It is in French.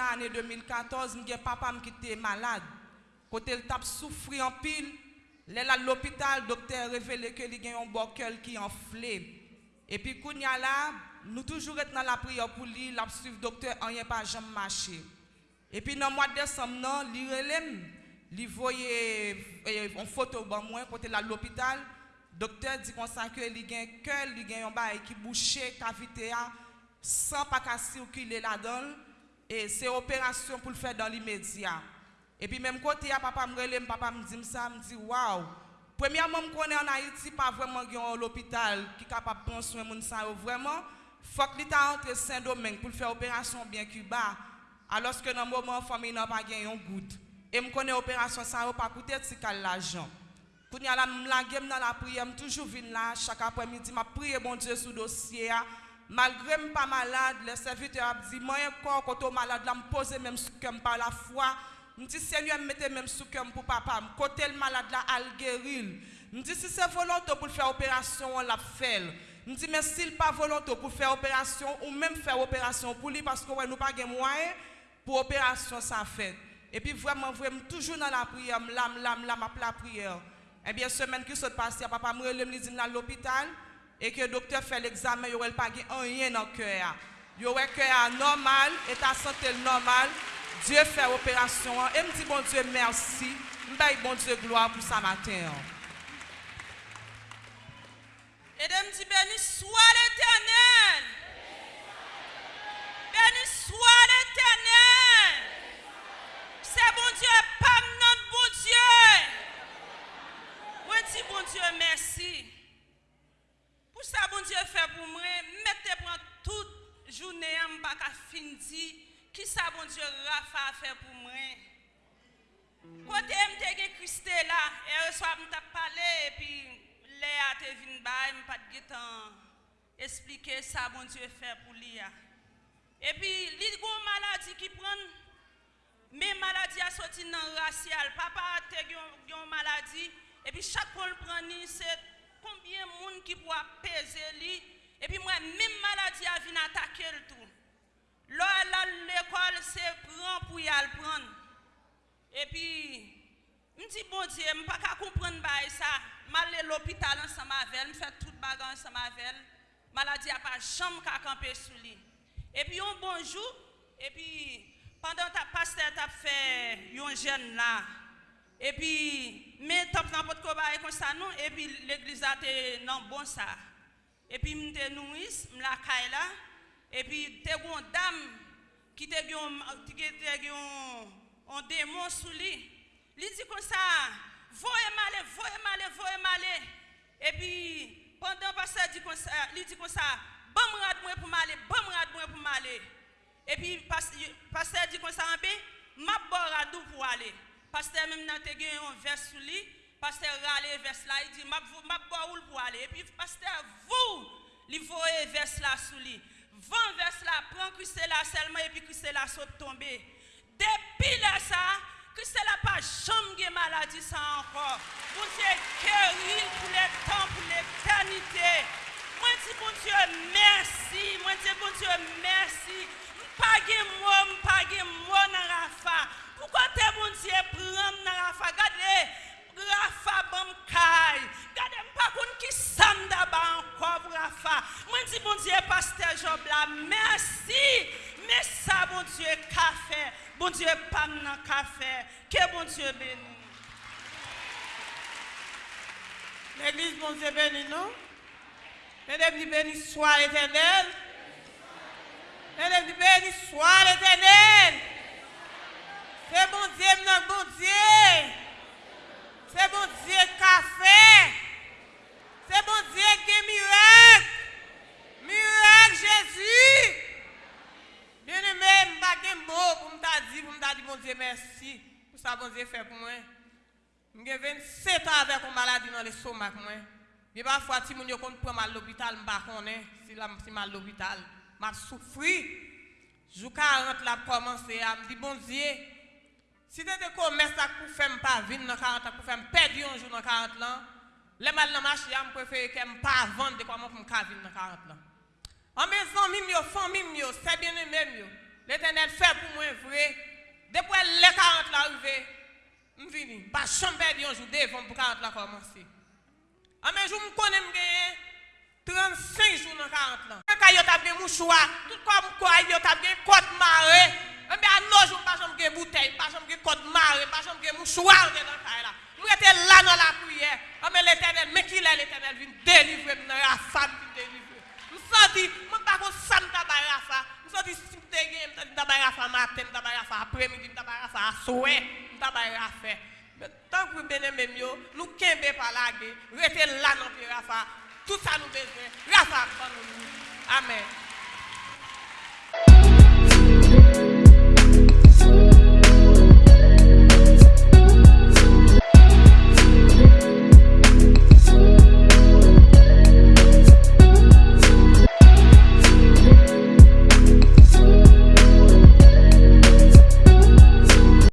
nan ane 2014, mwen gen papam ki te malade. Kote l tap soufri an pil, lè la l'opital, dokter revele ke li gen yon bokel ki enfle. E pi koun ya la, nou toujou ret nan la priyo pou li, l ap suiv dokter anye pa jam mache. E pi nan mwa desam nan, li relem, li voye e, yon e, foto ban mwen kote la l'opital, dokter di konsan ke li gen kel, li gen yon ba e ki bouche, kavite a, san pa kasi ou ki le la don, et c'est opération pour le faire dans l'immédiat. Et puis même côté papa me relève, papa me dit ça, me dit waouh. Premièrement, je connais en Haïti pas vraiment l'hôpital qui est capable de prendre soin de ça vraiment. Faut que l'État entre Saint-Domingue pour faire opération bien Cuba. Alors que dans le moment, la famille n'a pas gagné un goutte. Et je connais l'opération, ça n'a pas coûté si l'argent. Quand je suis dans la prière, je toujours venu là, chaque après-midi, je prie bon Dieu le dossier. Malgré que je pas malade, le serviteur a dit, moi encore, quand je suis malade, je me pose même sous cœur par la foi. Je dis, Seigneur, mettez même sous cœur pour papa. Côté le malade là, guérir. Je dis, si c'est volontaire pour faire opération, on l'a fait. Je dis, mais s'il pas volontaire pour faire opération, ou même faire opération pour lui, parce que nous pas de moyens pour opération, ça fait. Et puis vraiment, toujours dans la prière, l'âme, l'âme, l'âme, la prière. Eh bien, semaine qui papa me dans l'hôpital et que le docteur fait l'examen, il n'y aurait pas rien dans le cœur. Il y aurait un cœur normal, état santé normal. Dieu fait opération. Et me dit, bon Dieu, merci. Je bon Dieu gloire pour ça matin. Et de me dit, béni soit l'éternel. Béni soit l'éternel. C'est bon Dieu, pas notre bon Dieu. Moi, dis bon Dieu, merci. Pour ça, bon Dieu fait pour moi, mettez pour je ne pas fin qui ça, bon Dieu, Rafa fait pour moi? Côté m'te reçoit m'ta parlé et puis Léa te vinn ba, m'pas de temps expliquer ça bon pour lui. Et puis li gon maladie qui prend mais maladie a. Papa a maladie et puis chaque fois le prend c'est combien de monde qui pourra peser lui et puis moi même maladie a vinn attaquer le tout. L'école, c'est prendre pour y aller prendre. Et puis, je dis, bon Dieu, je ne peux pas comprendre ça. Je vais à l'hôpital ensemble avec elle, je fais toute bagarre ensemble avec elle. Maladie n'a pas chambre qu'à camper sur lui. Et puis, un bon jour, et puis, pendant que ta pasteur t'a fait un jeune là, et puis, mais top n'importe quoi comme ça, non, et puis l'église a été non bon ça. epi mte nouis, mla kay la, epi te goun dam ki te goun, te goun, on demon sou li. Li di kon sa, voye male, voye male, voye male, epi pandan pa sa di kon sa, li di kon sa, bom rad mwen pou male, bom rad mwen pou male. Epi pasteur di kon sa anbe, map bo radou pou ale. Pasteur mèm nan te gen yon vers sou li, pasteur râle vers là, il dit, m'a bon pour aller? Et puis, pasteur, vous, il voyez vers là sous lui vent vers là, prend Christ là seulement et puis Christ là saute tomber. Depuis là ça, Christ là pas jamais maladie ça encore. Bon Dieu guéri pour le temps, pour l'éternité. Moi dis bon Dieu merci, moi dis bon Dieu merci. Pas de mot, pas de mot Moi dis bon Dieu pasteur Job là merci. Mais ça bon Dieu café. Bon Dieu pas nan café. Que bon Dieu béni. L'église bon Dieu béni non? Mesdames dit béni soit l'éternel. Mesdames dit béni soit l'éternel. C'est bon Dieu, non bon Dieu. di, mwen da di bon Dieu merci pou sa bon Dieu fè pou mwen. Mwen gen 27 an avèk ou maladi nan le somak mwen. Mwen pa fwa ti moun yo kon pran mal l'opital mba konen, si la msi mal l'opital. Mwen soufri, jou 40 la komanse a, mwen di bon Dieu, si te de komes ak pou fèm pa vin nan 40 ak pou fèm pedi yon jou nan 40 lan, le mal nan machi a mwen preferi ke m pa vande de koman pou m ka vin nan 40 lan. An me zan mim yo, fan mim yo, sebyen mim yo, l'Etenel fè pou mwen vre, Depuis les 40 là arrivé, je vini. Pas un jour devant pour 40 là commencer. Mais je me connais me 35 jours dans 40 là. Quand mouchoir, tout comme quoi côte. Eh à nos pas bouteille, pas côte pas que mouchoir dans là. Nous là dans la prière. Ah mais l'éternel, mais qui est l'éternel vient délivrer la femme. Je senti, je ne si je Rafa. Je senti si je suis Rafa matin, je Rafa après-midi, je Rafa à souhait, je Rafa. Mais tant que bien mieux, nous ne pas la guerre, restez là dans le Rafa. Tout ça nous besoin. Rafa, Amen.